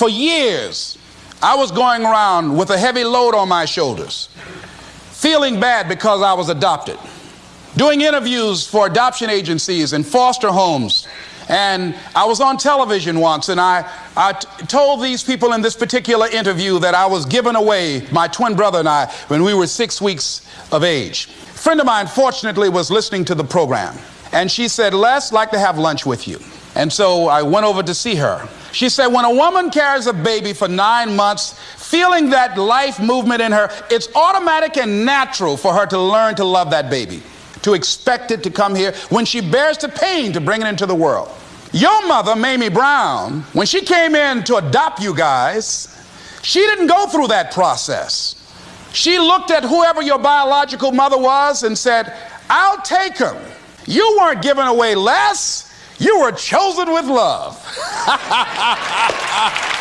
For years, I was going around with a heavy load on my shoulders, feeling bad because I was adopted, doing interviews for adoption agencies and foster homes. And I was on television once, and I, I told these people in this particular interview that I was giving away my twin brother and I when we were six weeks of age. A friend of mine, fortunately, was listening to the program, and she said, Les, like to have lunch with you. And so I went over to see her. She said, when a woman carries a baby for nine months, feeling that life movement in her, it's automatic and natural for her to learn to love that baby, to expect it to come here when she bears the pain to bring it into the world. Your mother, Mamie Brown, when she came in to adopt you guys, she didn't go through that process. She looked at whoever your biological mother was and said, I'll take him. You weren't giving away Les. You were chosen with love.